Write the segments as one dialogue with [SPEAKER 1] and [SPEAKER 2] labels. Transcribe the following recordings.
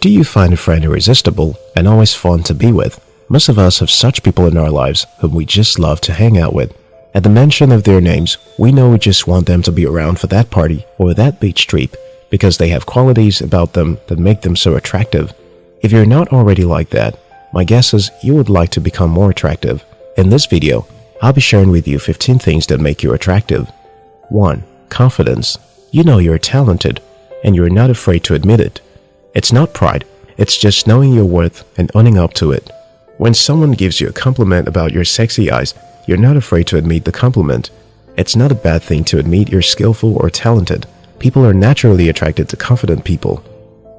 [SPEAKER 1] Do you find a friend irresistible and always fun to be with? Most of us have such people in our lives whom we just love to hang out with. At the mention of their names, we know we just want them to be around for that party or that beach trip because they have qualities about them that make them so attractive. If you're not already like that, my guess is you would like to become more attractive. In this video, I'll be sharing with you 15 things that make you attractive. 1. Confidence. You know you're talented, and you're not afraid to admit it. It's not pride, it's just knowing your worth and owning up to it. When someone gives you a compliment about your sexy eyes, you're not afraid to admit the compliment. It's not a bad thing to admit you're skillful or talented. People are naturally attracted to confident people.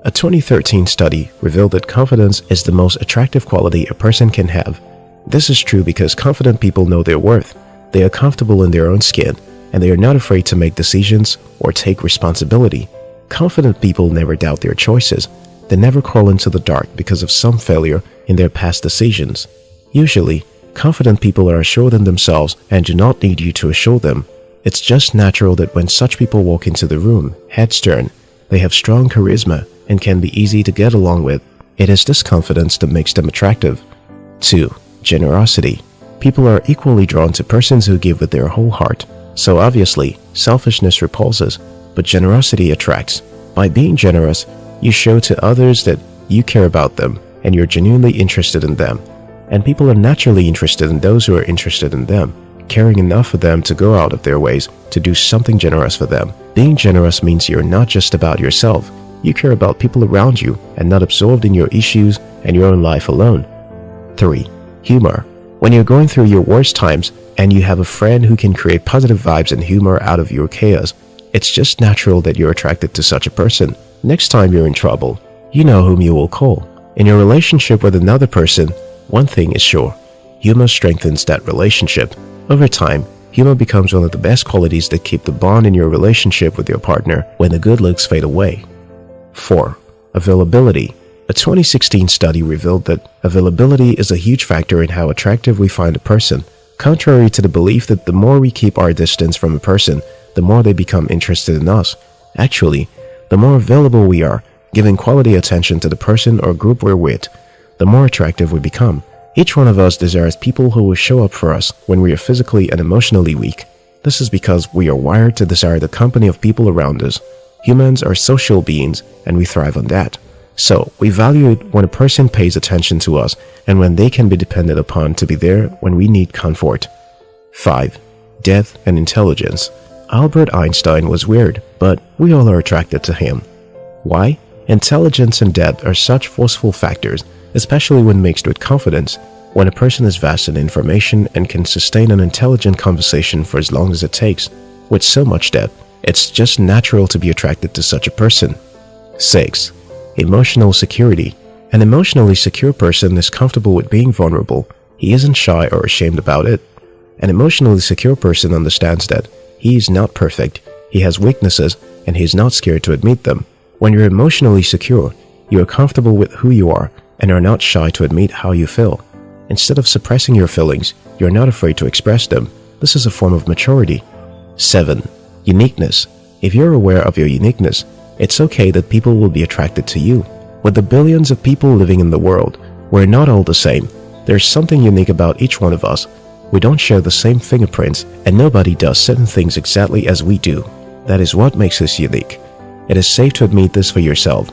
[SPEAKER 1] A 2013 study revealed that confidence is the most attractive quality a person can have. This is true because confident people know their worth, they are comfortable in their own skin, and they are not afraid to make decisions or take responsibility. Confident people never doubt their choices. They never crawl into the dark because of some failure in their past decisions. Usually, confident people are assured in themselves and do not need you to assure them. It's just natural that when such people walk into the room, heads turn, they have strong charisma and can be easy to get along with. It is this confidence that makes them attractive. 2. Generosity. People are equally drawn to persons who give with their whole heart. So obviously, selfishness repulses, but generosity attracts. By being generous, you show to others that you care about them and you're genuinely interested in them. And people are naturally interested in those who are interested in them, caring enough for them to go out of their ways to do something generous for them. Being generous means you're not just about yourself, you care about people around you and not absorbed in your issues and your own life alone. 3. Humor. When you're going through your worst times and you have a friend who can create positive vibes and humor out of your chaos, it's just natural that you're attracted to such a person. Next time you're in trouble, you know whom you will call. In your relationship with another person, one thing is sure. Humor strengthens that relationship. Over time, humor becomes one of the best qualities that keep the bond in your relationship with your partner when the good looks fade away. 4. Availability A 2016 study revealed that availability is a huge factor in how attractive we find a person. Contrary to the belief that the more we keep our distance from a person, the more they become interested in us. Actually, the more available we are, giving quality attention to the person or group we're with, the more attractive we become. Each one of us desires people who will show up for us when we are physically and emotionally weak. This is because we are wired to desire the company of people around us. Humans are social beings and we thrive on that. So, we value it when a person pays attention to us and when they can be depended upon to be there when we need comfort. 5. Depth and Intelligence Albert Einstein was weird, but we all are attracted to him. Why? Intelligence and depth are such forceful factors, especially when mixed with confidence. When a person is vast in information and can sustain an intelligent conversation for as long as it takes, with so much depth, it's just natural to be attracted to such a person. 6. Emotional security. An emotionally secure person is comfortable with being vulnerable. He isn't shy or ashamed about it. An emotionally secure person understands that he is not perfect, he has weaknesses, and he's not scared to admit them. When you're emotionally secure, you are comfortable with who you are and are not shy to admit how you feel. Instead of suppressing your feelings, you're not afraid to express them. This is a form of maturity. 7. Uniqueness. If you're aware of your uniqueness, it's okay that people will be attracted to you. With the billions of people living in the world, we're not all the same. There's something unique about each one of us. We don't share the same fingerprints, and nobody does certain things exactly as we do. That is what makes us unique. It is safe to admit this for yourself.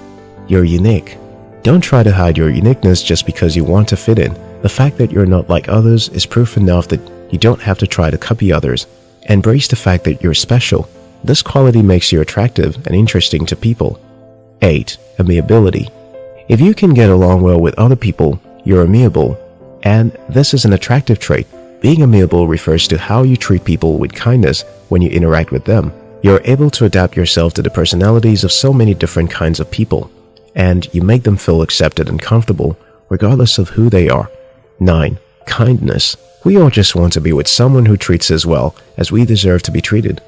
[SPEAKER 1] You're unique. Don't try to hide your uniqueness just because you want to fit in. The fact that you're not like others is proof enough that you don't have to try to copy others. Embrace the fact that you're special. This quality makes you attractive and interesting to people. 8. Amiability If you can get along well with other people, you're amiable. And this is an attractive trait. Being amiable refers to how you treat people with kindness when you interact with them. You're able to adapt yourself to the personalities of so many different kinds of people, and you make them feel accepted and comfortable regardless of who they are. 9. Kindness we all just want to be with someone who treats us well as we deserve to be treated.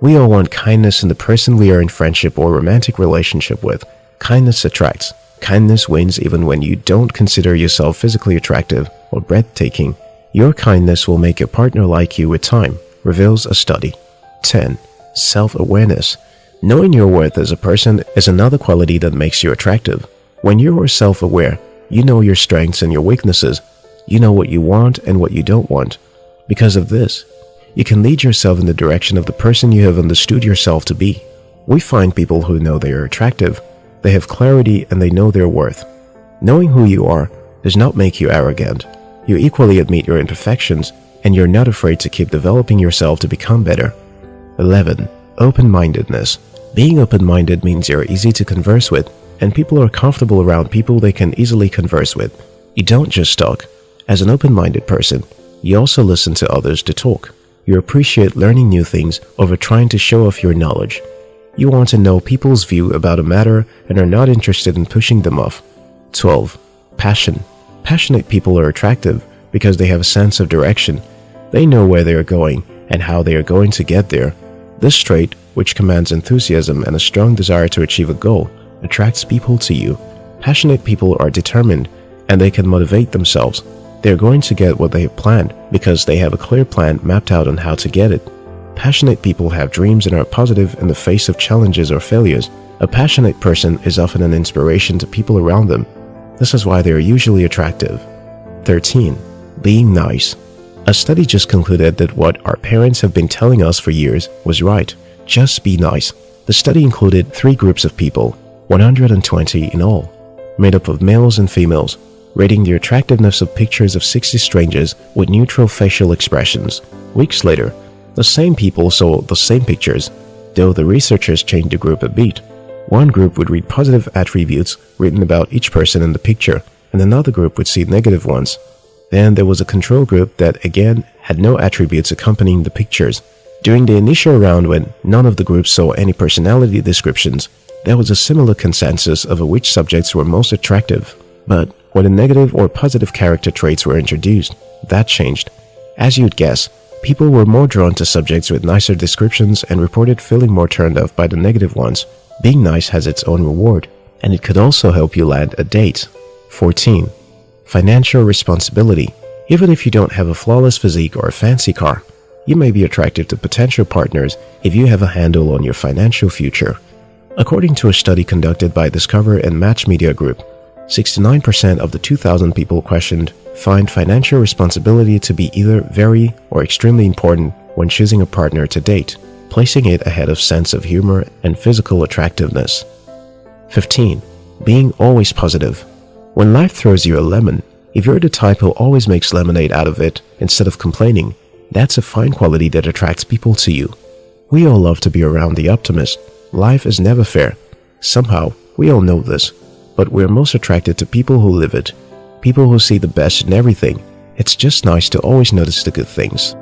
[SPEAKER 1] We all want kindness in the person we are in friendship or romantic relationship with. Kindness attracts. Kindness wins even when you don't consider yourself physically attractive or breathtaking. Your kindness will make your partner like you with time, reveals a study. 10. Self-awareness. Knowing your worth as a person is another quality that makes you attractive. When you are self-aware, you know your strengths and your weaknesses. You know what you want and what you don't want. Because of this, you can lead yourself in the direction of the person you have understood yourself to be. We find people who know they are attractive, they have clarity and they know their worth. Knowing who you are does not make you arrogant. You equally admit your imperfections and you're not afraid to keep developing yourself to become better. 11. Open-mindedness. Being open-minded means you're easy to converse with and people are comfortable around people they can easily converse with. You don't just talk. As an open-minded person, you also listen to others to talk. You appreciate learning new things over trying to show off your knowledge. You want to know people's view about a matter and are not interested in pushing them off. 12. Passion. Passionate people are attractive because they have a sense of direction. They know where they are going and how they are going to get there. This trait, which commands enthusiasm and a strong desire to achieve a goal, attracts people to you. Passionate people are determined and they can motivate themselves. They're going to get what they have planned because they have a clear plan mapped out on how to get it. Passionate people have dreams and are positive in the face of challenges or failures. A passionate person is often an inspiration to people around them. This is why they are usually attractive. 13. Being nice. A study just concluded that what our parents have been telling us for years was right. Just be nice. The study included three groups of people 120 in all, made up of males and females, rating the attractiveness of pictures of 60 strangers with neutral facial expressions. Weeks later, the same people saw the same pictures, though the researchers changed the group a bit. One group would read positive attributes written about each person in the picture, and another group would see negative ones. Then there was a control group that again had no attributes accompanying the pictures. During the initial round when none of the groups saw any personality descriptions, there was a similar consensus over which subjects were most attractive. But when the negative or positive character traits were introduced, that changed. As you'd guess, people were more drawn to subjects with nicer descriptions and reported feeling more turned off by the negative ones. Being nice has its own reward, and it could also help you land a date. 14. Financial responsibility. Even if you don't have a flawless physique or a fancy car, you may be attractive to potential partners if you have a handle on your financial future. According to a study conducted by Discover and Match Media Group, 69% of the 2,000 people questioned find financial responsibility to be either very or extremely important when choosing a partner to date, placing it ahead of sense of humor and physical attractiveness. 15. Being always positive. When life throws you a lemon, if you're the type who always makes lemonade out of it instead of complaining, that's a fine quality that attracts people to you. We all love to be around the optimist, Life is never fair. Somehow, we all know this, but we're most attracted to people who live it. People who see the best in everything. It's just nice to always notice the good things.